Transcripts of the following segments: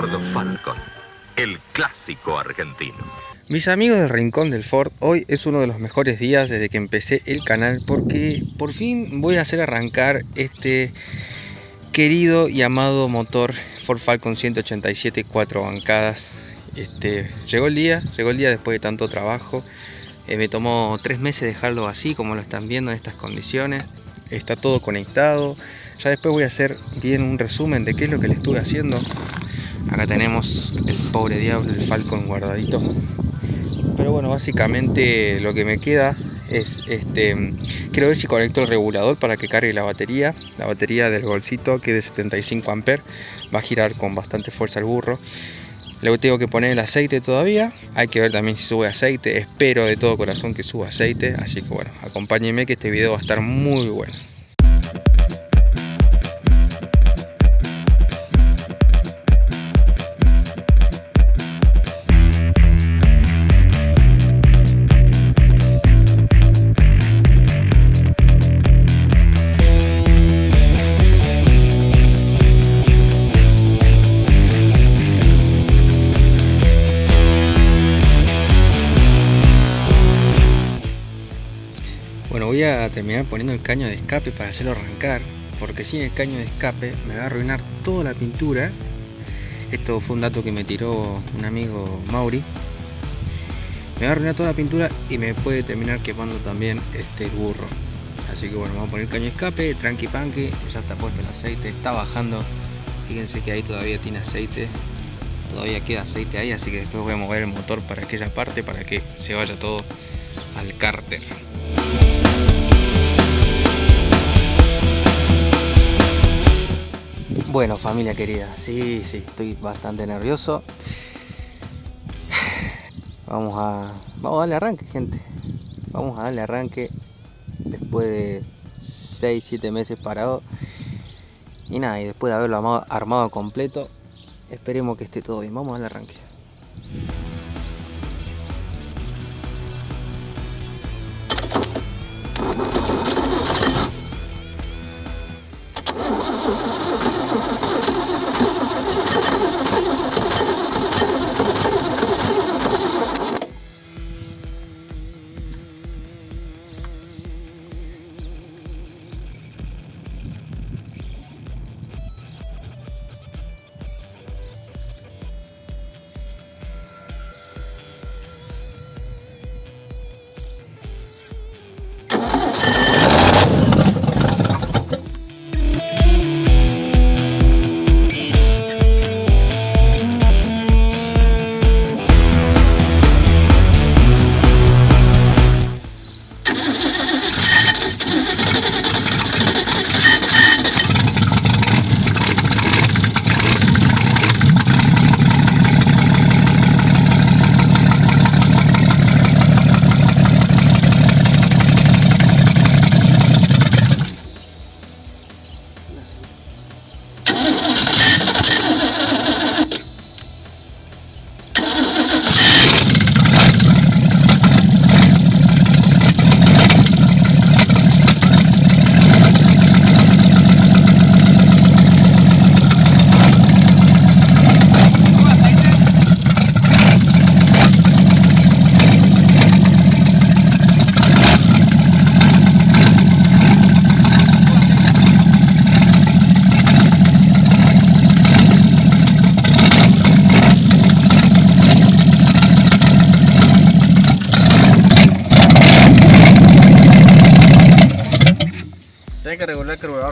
Ford Falcon, el clásico argentino. Mis amigos del Rincón del Ford, hoy es uno de los mejores días desde que empecé el canal porque por fin voy a hacer arrancar este querido y amado motor Ford Falcon 187 cuatro bancadas. Este, llegó el día, llegó el día después de tanto trabajo. Eh, me tomó tres meses dejarlo así como lo están viendo en estas condiciones. Está todo conectado. Ya después voy a hacer bien un resumen de qué es lo que le estuve haciendo. Acá tenemos el pobre diablo, el Falcon guardadito. Pero bueno, básicamente lo que me queda es este quiero ver si conecto el regulador para que cargue la batería la batería del bolsito que es de 75 amperes va a girar con bastante fuerza el burro Luego tengo que poner el aceite todavía. Hay que ver también si sube aceite. Espero de todo corazón que suba aceite. Así que bueno, acompáñenme que este video va a estar muy bueno. Voy a terminar poniendo el caño de escape para hacerlo arrancar porque sin el caño de escape me va a arruinar toda la pintura. Esto fue un dato que me tiró un amigo Mauri. Me va a arruinar toda la pintura y me puede terminar quemando también este burro. Así que bueno vamos a poner el caño de escape tranqui panqui ya está puesto el aceite está bajando. Fíjense que ahí todavía tiene aceite todavía queda aceite ahí así que después voy a mover el motor para aquella parte para que se vaya todo al cárter Bueno, familia querida, sí, sí, estoy bastante nervioso. Vamos a, vamos a darle arranque, gente. Vamos a darle arranque después de 6-7 meses parado. Y nada, y después de haberlo armado completo, esperemos que esté todo bien. Vamos a darle arranque.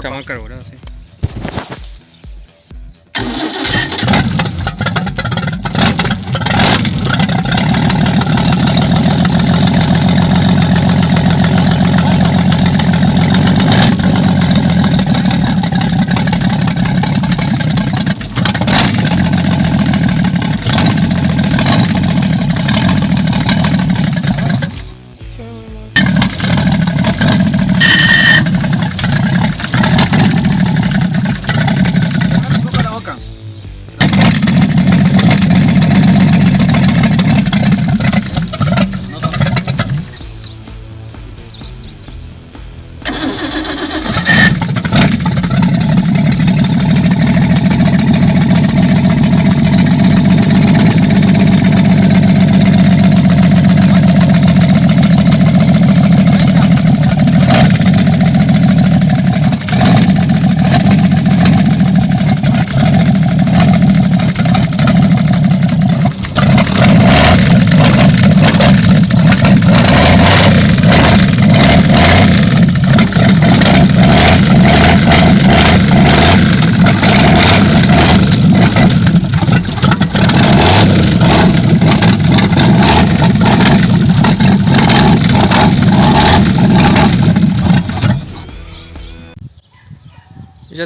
Carburador. Está mal carburado, sí.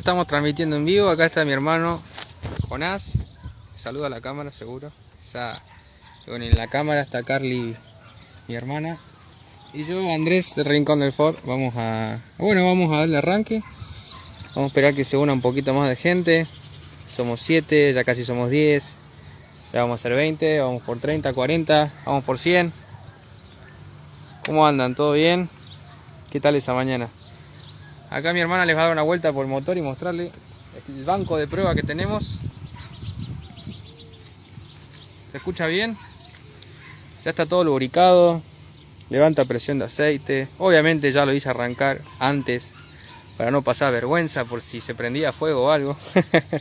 Estamos transmitiendo en vivo. Acá está mi hermano Jonás. Saluda a la cámara, seguro. Esa, en la cámara está Carly, mi hermana. Y yo, Andrés, de Rincón del Ford. Vamos a. Bueno, vamos a darle arranque. Vamos a esperar que se una un poquito más de gente. Somos 7, ya casi somos 10. Ya vamos a hacer 20, vamos por 30, 40, vamos por 100. ¿Cómo andan? ¿Todo bien? ¿Qué tal esa mañana? Acá mi hermana les va a dar una vuelta por el motor y mostrarle el banco de prueba que tenemos. ¿Se escucha bien? Ya está todo lubricado. Levanta presión de aceite. Obviamente ya lo hice arrancar antes para no pasar vergüenza por si se prendía fuego o algo.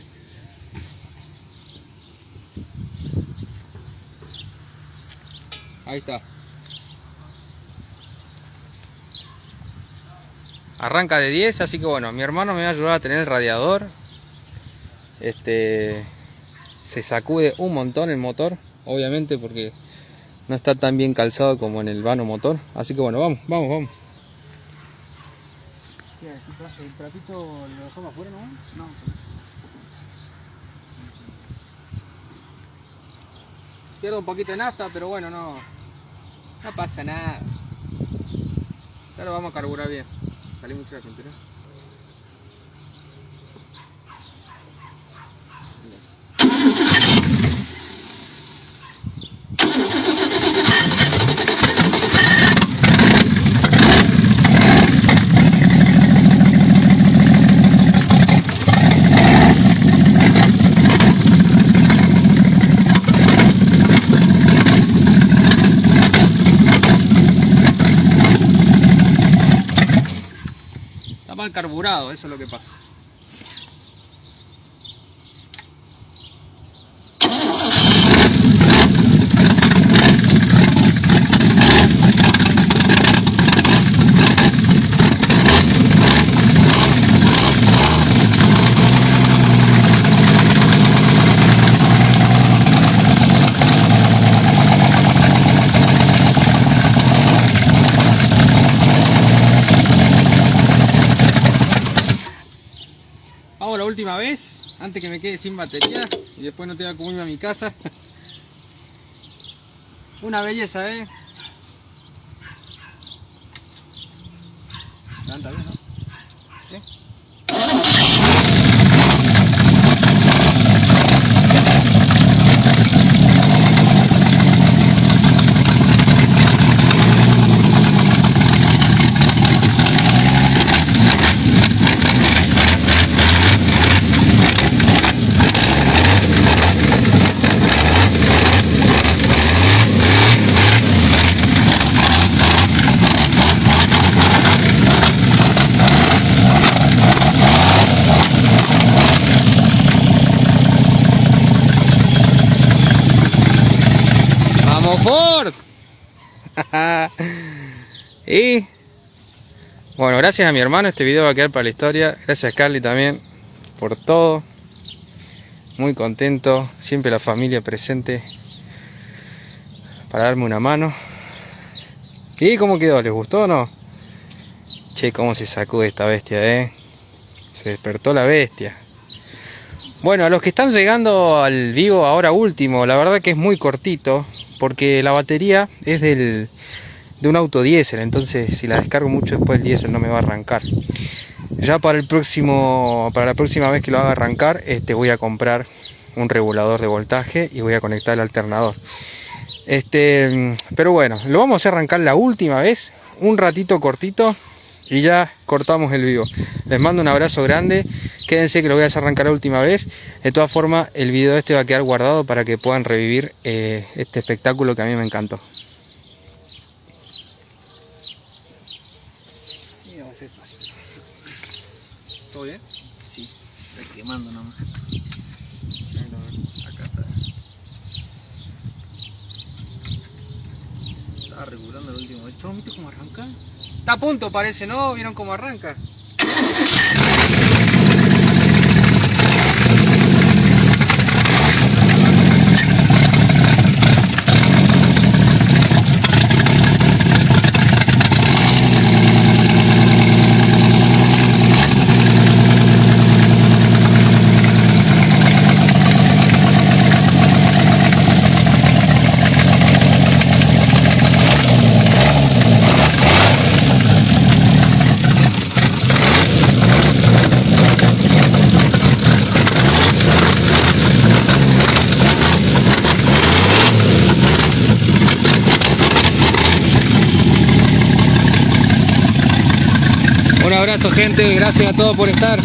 Ahí está. Arranca de 10, así que bueno, mi hermano me va a ayudar a tener el radiador. Este se sacude un montón el motor, obviamente porque no está tan bien calzado como en el vano motor. Así que bueno, vamos, vamos, vamos. ¿El trapito lo dejamos afuera, no? No. Pierdo un poquito de nafta, pero bueno, no, no pasa nada. Ya vamos a carburar bien. Salí mucho la cintura. Mal carburado, eso es lo que pasa. Vamos la última vez, que me quede sin batería y después no tenga cómo irme a mi casa. Una belleza, ¿eh? ¿Sí? ¡Vamos Ford! y bueno, gracias a mi hermano, este video va a quedar para la historia. Gracias Carly también por todo. Muy contento, siempre la familia presente para darme una mano. ¿Y cómo quedó? ¿Les gustó o no? Che, cómo se sacude esta bestia, eh. Se despertó la bestia. Bueno, a los que están llegando al vivo ahora último, la verdad que es muy cortito, porque la batería es del, de un auto diésel, entonces si la descargo mucho después el diésel no me va a arrancar. Ya para el próximo, para la próxima vez que lo haga arrancar, este voy a comprar un regulador de voltaje y voy a conectar el alternador. Este, pero bueno, lo vamos a arrancar la última vez, un ratito cortito y ya cortamos el vivo. Les mando un abrazo grande. Quédense que lo voy a hacer arrancar la última vez. De todas formas, el video este va a quedar guardado para que puedan revivir eh, este espectáculo que a mí me encantó. Mira, va a ser fácil. ¿Todo bien? Sí, está quemando nomás. Acá está. Estaba regulando el último. ¿Esto viste cómo arranca? Está a punto parece, ¿no? ¿Vieron cómo arranca? Un abrazo gente, gracias a todos por estar.